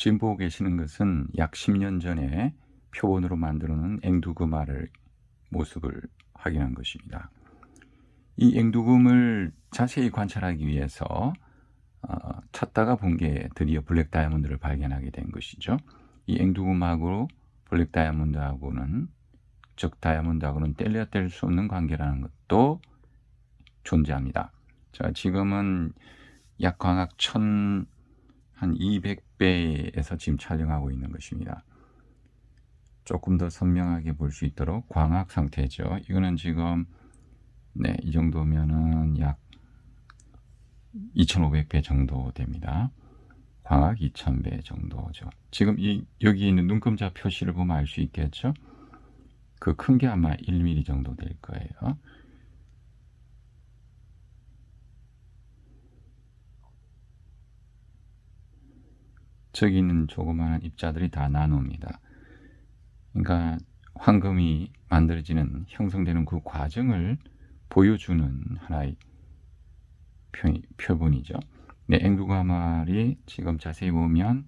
지금 보고 계시는 것은 약 10년 전에 표본으로 만들어 놓은 앵두금알을 모습을 확인한 것입니다. 이 앵두금을 자세히 관찰하기 위해서 어, 찾다가 본 게 드디어 블랙 다이아몬드를 발견하게 된 것이죠. 이 앵두금하고 블랙 다이아몬드하고는 즉 다이아몬드하고는 뗄려 뗄 수 없는 관계라는 것도 존재합니다. 자, 지금은 약 광학 1000, 한 200배에서 지금 촬영하고 있는 것입니다. 조금 더 선명하게 볼 수 있도록 광학 상태죠. 이거는 지금 네, 이 정도면은 약 2500배 정도 됩니다. 광학 2000배 정도죠. 지금 이 여기 있는 눈금자 표시를 보면 알 수 있겠죠? 그 큰 게 아마 1mm 정도 될 거예요. 저기 있는 조그마한 입자들이 다 나노입니다. 그러니까 황금이 만들어지는 형성되는 그 과정을 보여주는 하나의 표, 표본이죠. 네, 앵두가말이 지금 자세히 보면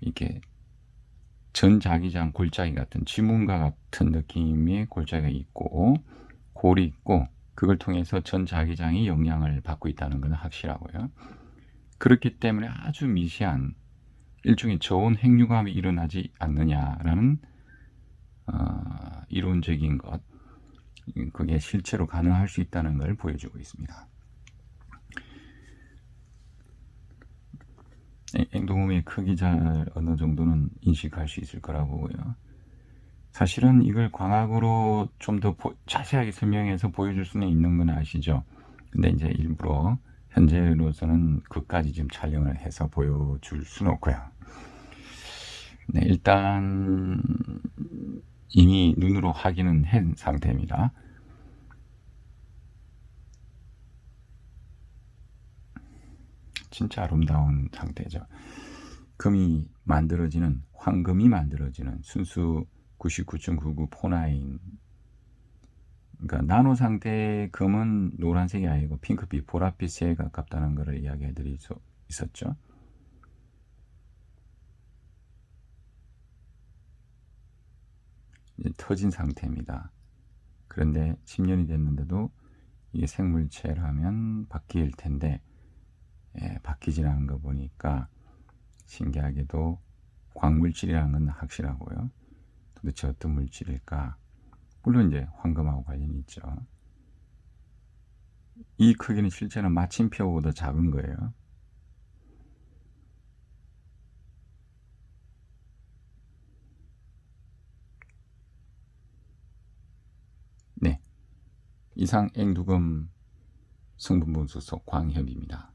이게 전자기장 골짜기 같은 지문과 같은 느낌의 골짜기가 있고 골이 있고 그걸 통해서 전자기장이 영향을 받고 있다는 것은 확실하고요. 그렇기 때문에 아주 미세한 일종의 저온 핵융합이 일어나지 않느냐라는 어, 이론적인 것 그게 실제로 가능할 수 있다는 걸 보여주고 있습니다. 행동음의 크기 잘 어느 정도는 인식할 수 있을 거라고 보고요. 사실은 이걸 광학으로 좀 더 자세하게 설명해서 보여줄 수는 있는 건 아시죠? 근데 이제 일부러 현재로서는 그까지 좀 촬영을 해서 보여줄 수는 없고요. 네, 일단 이미 눈으로 확인은 한 상태입니다. 진짜 아름다운 상태죠. 금이 만들어지는 황금이 만들어지는 순수 99.99 포나인 그러니까 나노 상태의 금은 노란색이 아니고 핑크빛, 보랏빛에 가깝다는 것을 이야기해 드릴 수 있었죠. 터진 상태입니다. 그런데 10년이 됐는데도 이게 생물체라면 바뀔 텐데 예, 바뀌지 않은 거 보니까 신기하게도 광물질이라는 건 확실하고요. 도대체 어떤 물질일까? 물론 이제 황금하고 관련이 있죠. 이 크기는 실제는 마침표보다 작은 거예요. 네. 이상 앵두금 성분분수소 광협입니다.